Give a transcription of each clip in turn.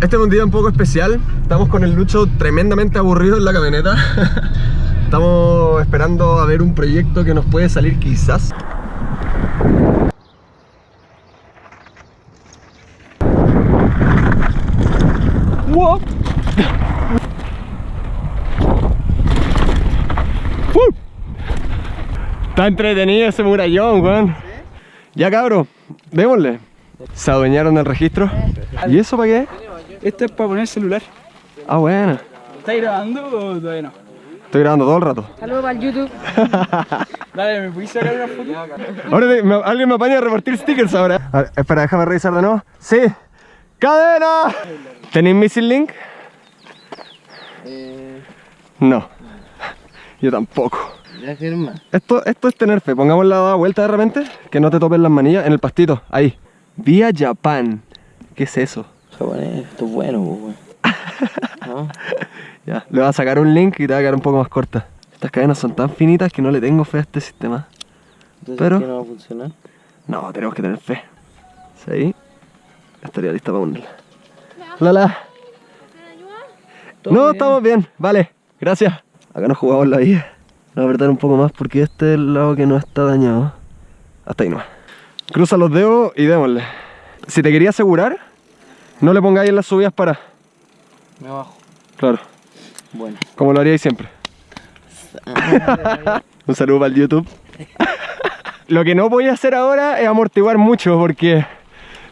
Este es un día un poco especial. Estamos con el Lucho tremendamente aburrido en la camioneta. Estamos esperando a ver un proyecto que nos puede salir quizás. Wow. Uh. Está entretenido ese murallón, weón. Ya cabro, démosle. Se adueñaron del registro. ¿Y eso para qué? Este es para poner el celular. Ah, bueno. ¿Estás grabando o todavía no? Estoy grabando todo el rato. Saludos para el YouTube. Dale, ¿me puedes sacar una foto? Ahora te- me- alguien me apaña a repartir stickers ahora. A ver, espera, déjame revisar de nuevo. Sí. ¡Cadena! ¿Tenéis Missing Link? No. Yo tampoco. Ya firma. Esto, esto es tener fe. Pongamos la vuelta de repente. Que no te topen las manillas en el pastito. Ahí. Vía Japan. ¿Qué es eso? Japonés, esto es bueno, pues, weón. ¿No? Ya, le voy a sacar un link y te va a quedar un poco más corta. Estas cadenas son tan finitas que no le tengo fe a este sistema. Entonces, Pero- ¿qué no va a funcionar? No, tenemos que tener fe. Sí. Estaría lista para unirla. Lala. No, estamos bien. Vale, gracias. Acá nos jugamos la vida. Voy a apretar un poco más porque este es el lado que no está dañado. Hasta ahí nomás. Cruza los dedos y démosle. Si te quería asegurar, no le pongáis en las subidas para. Me bajo. Claro, Bueno. como lo haríais siempre. Un saludo para el YouTube. Lo que no voy a hacer ahora es amortiguar mucho porque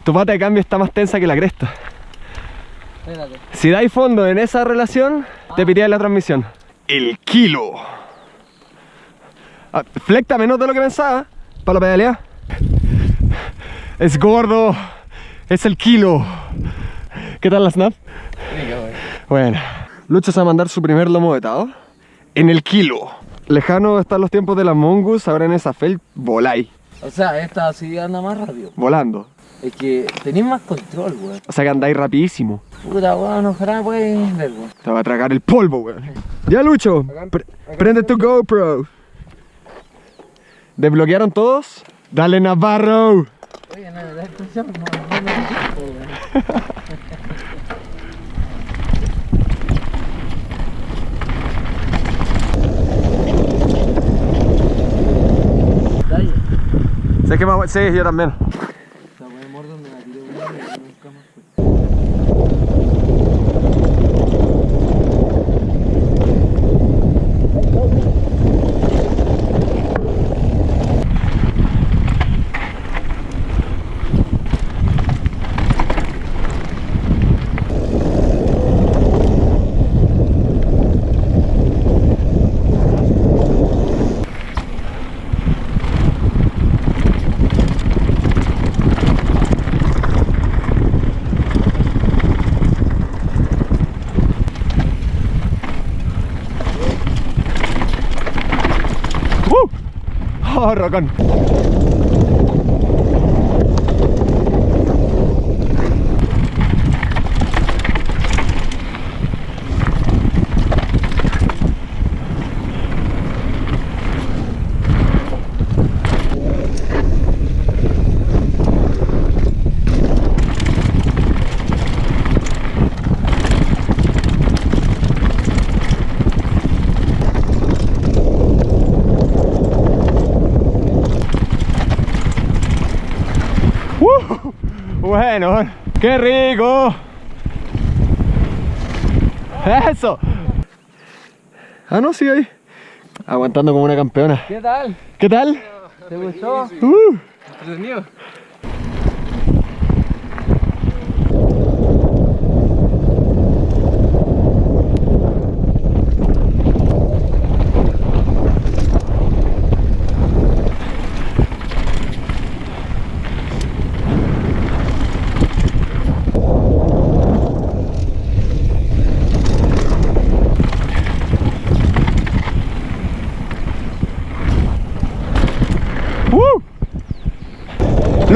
tu pata de cambio está más tensa que la cresta. Espérate. Si dais fondo en esa relación, te pitié la transmisión. El kilo. Ah, flecta menos de lo que pensaba para la pedalea. Es gordo. Es el kilo. ¿Qué tal la snap? Bueno. Lucho se va a mandar su primer lomo vetado en el kilo. Lejano están los tiempos de las mongus, ahora en esa fel voláis, O sea, esta así anda más rápido. volando. Es que tenéis más control, weón. O sea que andáis rapidísimo. Puta, weón, ojalá puedes ver. Te va a tragar el polvo, weón. Ya, Lucho, pre- prende tu GoPro. ¿Desbloquearon todos? Dale, Navarro. Oye, no, la expresión no, no me dijo, weón. Dale. Sé que más... Sí, yo también. Esa weón muerde donde la tiré, weón, y nunca más fue. ¡Uh! ¡Oh, rocón! ¡Uh! Bueno, ¡qué rico! ¡Eso! Ah, no, sigue ahí. Aguantando como una campeona. ¿Qué tal? ¿Qué tal? ¿Te gustó? ¡Uh!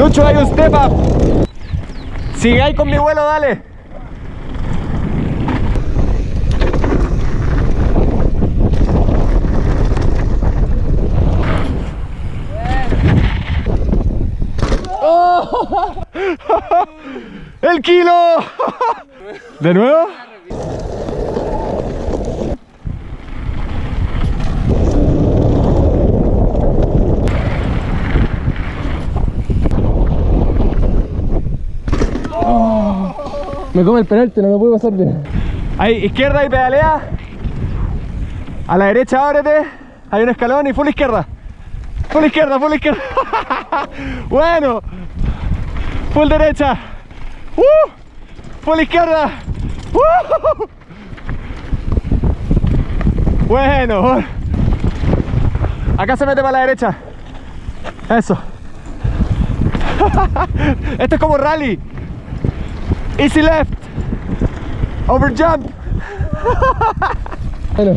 Lucho, hay un step up. Sigue ahí con mi vuelo, dale. ¡El kilo! ¿De nuevo? Me come el penalti, no lo puedo pasar bien. Ahí, izquierda y pedalea. A la derecha ábrete. Hay un escalón y full izquierda. Full izquierda, full izquierda. bueno. Full derecha. Uh, full izquierda. Uh. Bueno. Acá se mete para la derecha. Eso. Esto es como rally. Easy left. Over jump. Bueno.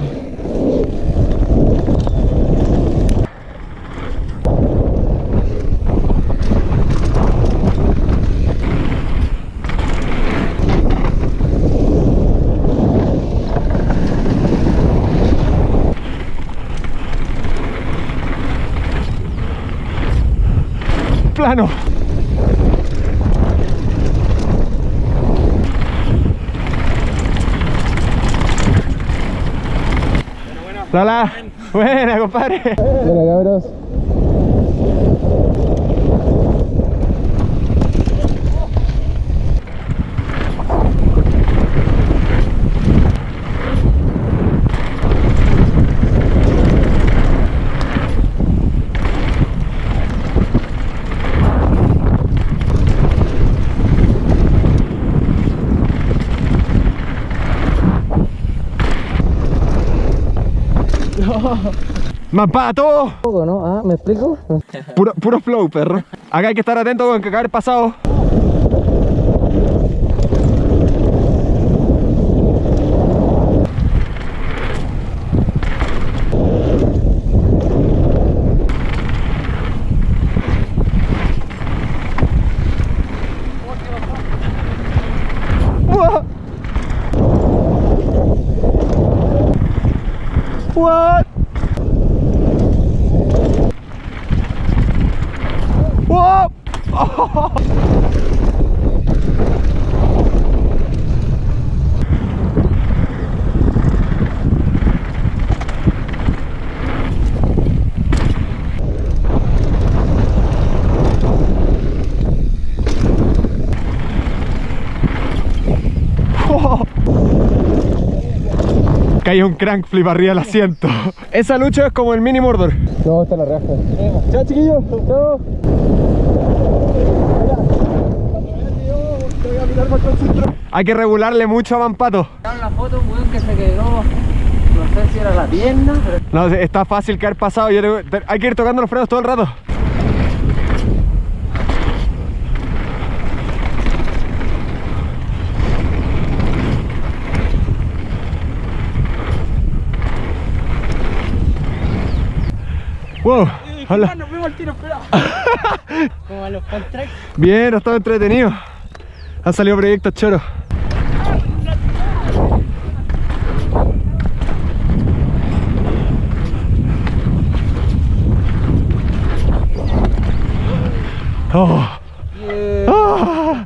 Plano. Hola, buena compadre. Bueno, cabros. Para todo. ¿no? Ah, ¿me explico? Puro, puro flow, perro. Acá hay que estar atento con que caer pasado. What? What? Whoa! Caí un crank flip arriba del asiento. Esa lucha es como el mini Mordor. No, está la raja. Chao chiquillos. Chao. Hay que regularle mucho a Mampato. la foto, un weón que se quedó. No sé si era la pierna, pero. No, está fácil caer pasado. yo tengo- te- hay que ir tocando los frenos todo el rato. Wow, hola. Nos vemos al tiro, espera. Como a los contracts. Bien, ha estado entretenido. Han salido proyectos choros. Oh. Ah.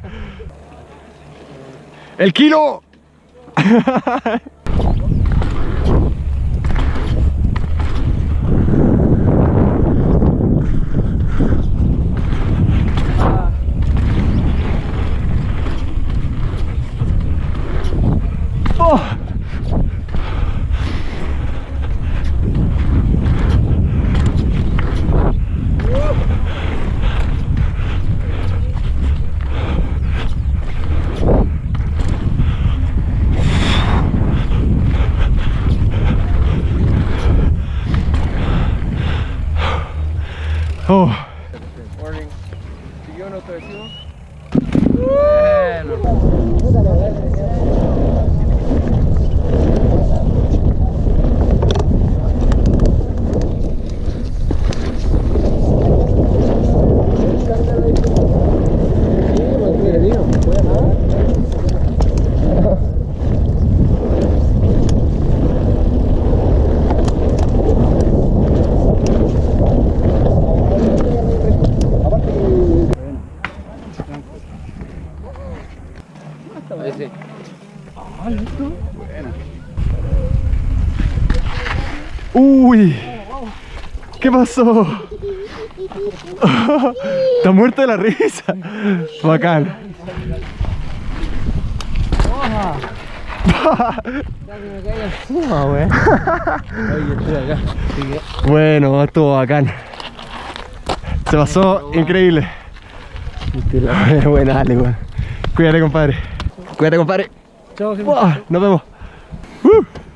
El kilo. yo no te decimos. ¿Qué pasó? Está muerto de la risa. Bacán. Bueno, estuvo bacán. Se pasó increíble. Buena, Ale, weón. Cuídate, compadre. Cuídate, compadre. Chao, Nos vemos. Uh.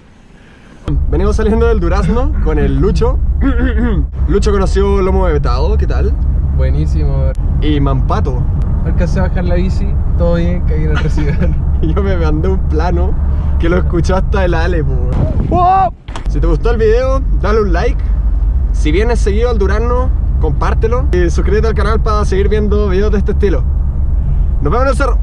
Venimos saliendo del Durazno con el Lucho. Lucho conoció Lomo de Vetado, ¿qué tal? Buenísimo. Y Mampato. Alcancé a bajar la bici, todo bien, caí en el recibidor. Y yo me mandé un plano que lo escuchó hasta el Ale. ¡Wow! Si te gustó el video, dale un like. Si vienes seguido al Durazno, compártelo. Y suscríbete al canal para seguir viendo videos de este estilo. Nos vemos en el cerro.